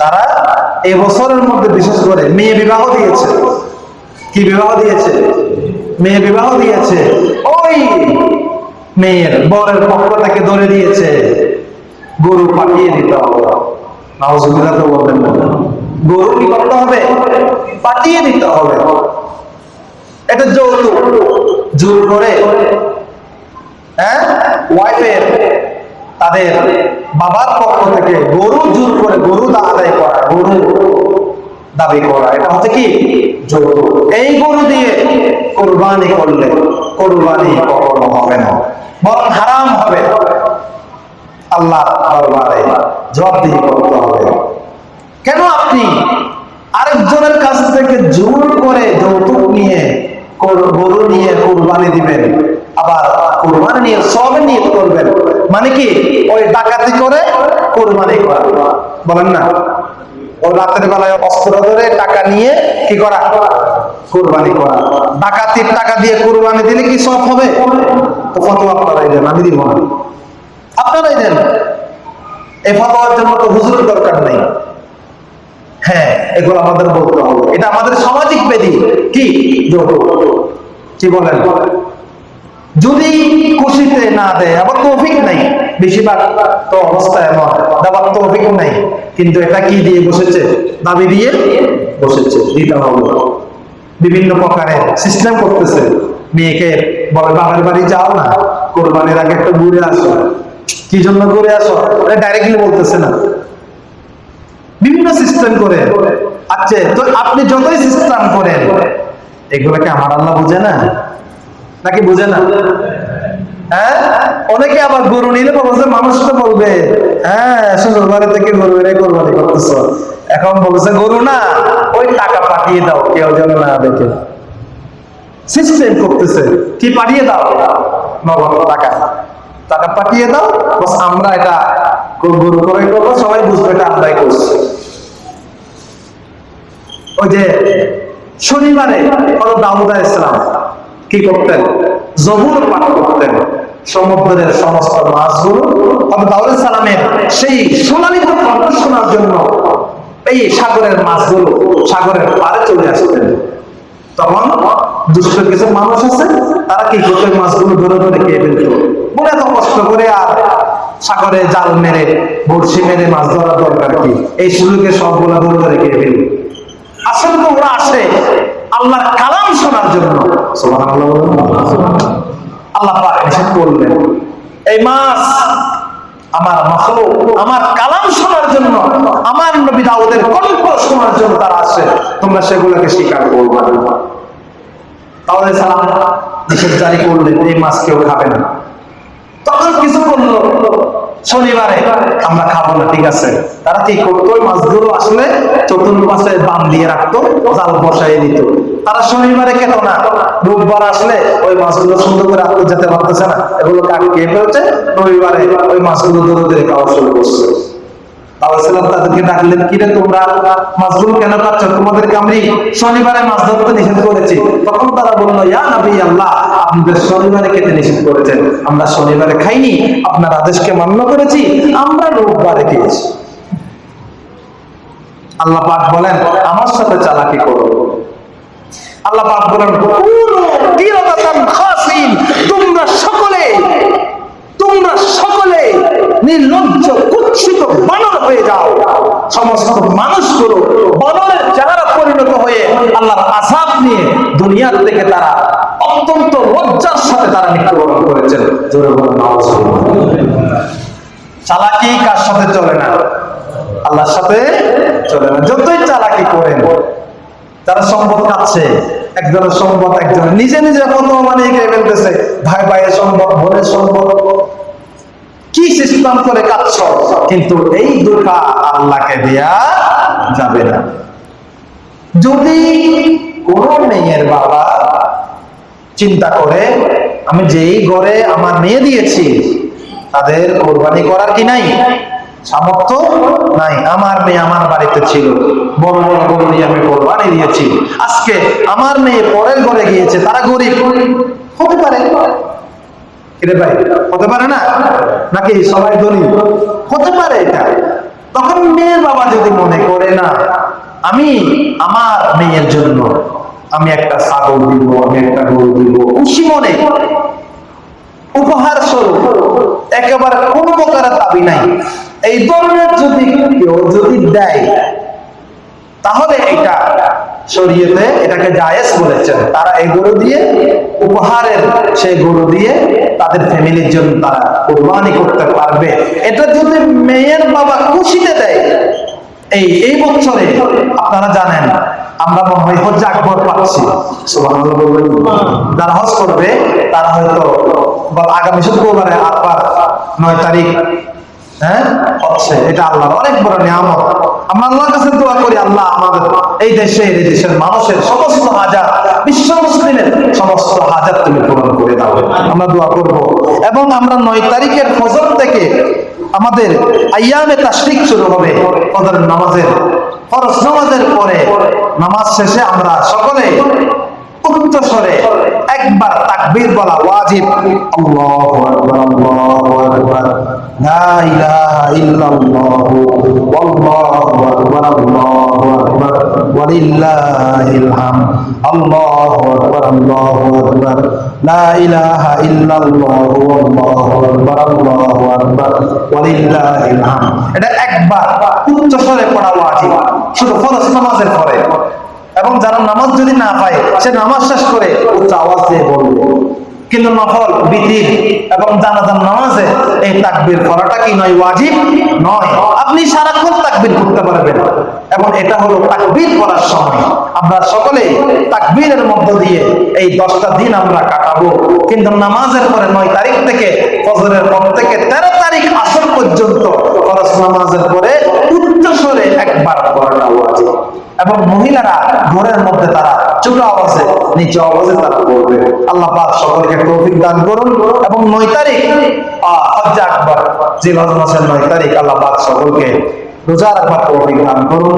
তারা এই বছরের মধ্যে, বিশেষ করে মেয়ে বিবাহ দিয়েছে। কি বিবাহ দিয়েছে? মেয়ে বিবাহ দিয়েছে। ওই মেয়ের বরের পক্ষটাকে ধরে দিয়েছে। গরু পাঠিয়ে দিতে হবে। নাউজুবিল্লাহ তো বলবেন না। গরু কি করতে হবে? পাঠিয়ে দিতে হবে। এটা যৌতুক। জোর করে। হ্যাঁ? ওয়াইফের তাদের বাবার পক্ষ থেকে গরু জোর করে গরু দা আদায় করা, গরু দাবি করা। এটা হচ্ছে কি? যৌতুক। এই গরু দিয়ে কোরবানি করলে কোরবানি কখনো হবে না। বরং হারাম হবে। আল্লাহ জবাবদিহি করতে হবে। কেন আপনি আরেকজনের কাছ থেকে জোর করে যৌতুক নিয়ে, গরু নিয়ে কোরবানি দিবেন? আবার কোরবানি নিয়ে সব নিয়ে করবেন। মানে কি? ওই ডাকাতি করে কোরবানি করা। বলেন না। ও রাতের বেলায় অস্ত্র ধরে টাকা নিয়ে কি করা? কোরবানি করা। ডাকাতির টাকা দিয়ে কোরবানি দিলে কি সব হবে? তো ফটো আপনারাই দেন, আমি দিব না। আপনারাই দেন। এই ফটোয়ার জন্য তো হুজুরের দরকার নেই। হ্যাঁ এগুলো আমাদের বলতে হবে। এটা আমাদের সামাজিক বেদি। কি? কি বলেন? যদি খুশিতে না দেয়, আবার তৌফিক নাই। বেশিরভাগ তো অবস্থা এমন দেওয়ার তৌফিক নাই। কিন্তু এটা কি দিয়ে বসেছে? দাবি দিয়ে বসেছে, দিতে হবে। বিভিন্ন প্রকারের সিস্টেম করতেছে। মেয়েকে বলে, বাবার বাড়ি যাও না, কোরবানির আগে একটু ঘুরে আসো। কি জন্য ঘুরে আসো? ডাইরেক্টলি বলতেছে না। বিভিন্ন সিস্টেম করে। আচ্ছা তো আপনি যতই সিস্টেম করেন, এগুলোকে আমার আল্লাহ বুঝে না? নাকি বুঝে না? হ্যাঁ? অনেকে আবার গরু নিলে বলছে মানুষ তো বলবে। হ্যাঁ শ্বশুর বাড়ি থেকে গরু এনে কোরবানি করতেছ। এখন বলছে গরু না, ওই টাকা পাঠিয়ে দাও, কেউ যেন না দেখে। সিস্টেম করতেছে। কি পাঠিয়ে দাও? নগদ টাকা। টাকা পাঠিয়ে দাও, বাস, আমরা এটা গরু করে করব, সবাই বুঝবে এটা করছি। ওই যে শনিবারে দাউদ ইসলাম কি করতেন? জবুর পাঠ করতেন। সমুদ্রের সমস্ত মাছগুলো হলো সালামের সেই সোনালী কণ্ঠ শোনার জন্য এই সাগরের মাছগুলো সাগরের পারে চলে আসতেন। তখন দুষ্ট কিছু মানুষ আছে, তারা কি করতো মাছগুলো ধরে ধরে খেয়ে ফেলতো? বলে এত কষ্ট করে আর সাগরে জাল মেরে, বড়শি মেরে মাছ ধরার দরকার কি? এই সুযোগে সবগুলো ধরে ধরে খেয়ে ফেলবে আসলে তো ওরা আসে আল্লাহর কালাম শোনার জন্য। আল্লাহ করলেন। এই মাছ আমার আমার কালাম শোনার জন্য, আমার কণ্ঠ শোনার জন্য তারা আসে তোমরা সেগুলোকে স্বীকার তাহলে সালাম, নিষেধ জারি করলেন, এই কেউ খাবে না। তখন কিছু করল, শনিবারে আমরা খাব না, ঠিক আছে। তারা কি করতো মাছগুলো আসলে চতুর্পাশে বান দিয়ে রাখতো, জাল বসাই দিত। তারা শনিবারে খেত না। রোববার আসলে ওই মাছগুলো সুন্দর করে আত্ম যেতে পারতেছে না। এগুলো কাক খেয়ে ফেলছে, রবিবারে ওই মাছগুলো ধরে ধরে খাওয়া শুরু করছে। কেন তখন তারা বলল শনিবারে খেতে নিষেধ করেছেন, আমরা শনিবারে খাইনি, আপনার আদেশকে মান্য করেছি, আমরা রোববারে খেয়েছি। আল্লাহ পাক বলেন, আমার সাথে চালাকি করো। আল্লাহ বলেন তোমরা সকলে তোমরা সকলে নির্লজ্জ, কুৎসিত বানর হয়ে যাও। সমস্ত মানুষগুলো বানরের চেহারা পরিণত হয়ে আল্লাহর আসাব নিয়ে দুনিয়ার থেকে তারা অত্যন্ত লজ্জার সাথে তারা মৃত্যুবরণ করেছেন। চালাকি কার সাথে চলে না? আল্লাহর সাথে চলে না। যতই চালাকি করেন তারা সম্পদ কাচ্ছে একজনের সম্পদ একজন নিজে নিজে কত মানে ফেলতেছে। ভাই ভাইয়ের সম্পদ, বোনের সম্পদ। কি সিস্টেম করে কাটছ কিন্তু এই দুটা আল্লাহকে দেয়া যাবে না। যদি কোন মেয়ের বাবা চিন্তা করে, আমি যেই ঘরে আমার মেয়ে দিয়েছি, তাদের কোরবানি করার কি নাই? সামর্থ্য নাই। আমার মেয়ে আমার বাড়িতে ছিল। বড় বড় গরু নিয়ে আমি কোরবানি দিয়েছি। আজকে আমার মেয়ে পরের ঘরে গিয়েছে, তারা গরিব। হতে পারে। মনে আমি আমার মেয়ের জন্য, আমি একটা ছাগল দিব, আমি একটা গরু দিব, খুশি মনে উপহার স্বরূপ, একেবারে কোনো প্রকারের দাবি নাই। এই ধরনের যদি কেউ যদি দেয়, তাহলে এটা শরীয়তে এটাকে জায়েজ বলেছেন। তারা এই গরু দিয়ে, উপহারের সেই গরু দিয়ে তাদের ফ্যামিলির জন্য তারা কোরবানি করতে পারবে। এটা যদি মেয়ের বাবা খুশিতে দেয়, এই এই বছরে আপনারা জানেন আমরা মনে হয় হজ আকবর পাচ্ছি। যারা হজ করবে, তারা হয়তো আগামী শুক্রবারে আটবার নয় তারিখ হ্যাঁ অনেক বড় করি, আল্লাহ আমাদের এই দেশে, এই দেশের মানুষের সমস্ত হাজার মুসলিমের সমস্ত হাজার তুমি পূরণ করে আমরা দোয়া করব। এবং আমরা নয় তারিখের ফজর থেকে আমাদের আইয়ামে তাশরিক শুরু হবে নামাজের ফরজ নামাজের পরে নামাজ শেষে আমরা সকলে উচ্চ স্বরে একবার তাকবীর বলা ওয়াজিব। আল্লাহু আকবার আল্লাহু আকবার। লা ইলাহা ইল্লাল্লাহু ওয়াল্লাহু আকবার, আল্লাহু আকবার। ওয়ালিল্লাহিল হামদ, আল্লাহু আকবার আল্লাহু আকবার। লা ইলাহা ইল্লাল্লাহু ওয়াল্লাহু আকবার, আল্লাহু আকবার। ওয়ালিল্লাহিল হামদ। এটা একবার উচ্চ স্বরে পড়া ওয়াজিব। শুধু ফরজ নামাজের পরে। এবং যারা নামাজ যদি না পায়, সে নামাজ শেষ করে উচ্চ আওয়াজ দিয়ে বলবে। কিন্তু নফল বিতির এবং জানাজান নামাজে এই তাকবীর করাটা কি নয়, ওয়াজিব? নয়। আপনি সারাক্ষণ তাকবীর করতে পারবেন। এবং এটা হলো তাকবীর করার সময়। আমরা সকলে তাকবীরের মধ্য দিয়ে এই দশটা দিন আমরা কাটাবো। কিন্তু নামাজের পরে নয় তারিখ থেকে, ফজরের পর থেকে তেরো তারিখ আসর পর্যন্ত ফরজ নামাজের পরে উচ্চ স্বরে একবার করাটা এবং মহিলারা ঘরের মধ্যে তারা ছোট আওয়াজে নিচু আওয়াজে তারা করবে আল্লাহ পাক সকলকে তৌফিক দান করুন এবং নয় তারিখ আহ, যে জিলহজ মাসের নয় তারিখ আল্লাহ পাক সকলকে রোজা রাখবার তৌফিক দান করুন।